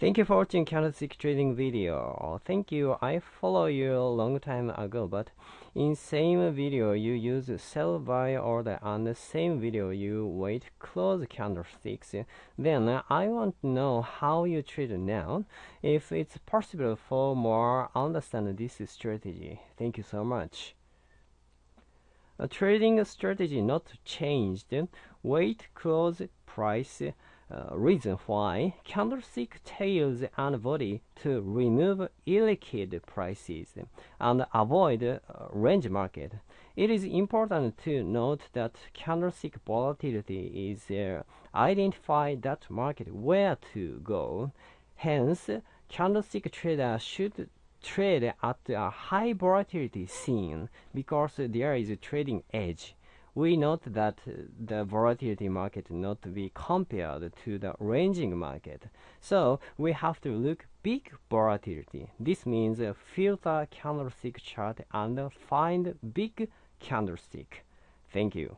Thank you for watching candlestick trading video. Thank you. I follow you a long time ago, but in same video you use sell buy order and the same video you wait close candlesticks. Then I want to know how you trade now. If it's possible for more understand this strategy. Thank you so much. A trading strategy not changed. Wait close price uh, reason why candlestick tails and body to remove illiquid prices and avoid uh, range market. It is important to note that candlestick volatility is uh, identify that market where to go. Hence, candlestick trader should trade at a high volatility scene because there is a trading edge we note that the volatility market not to be compared to the ranging market. So we have to look big volatility. This means filter candlestick chart and find big candlestick. Thank you.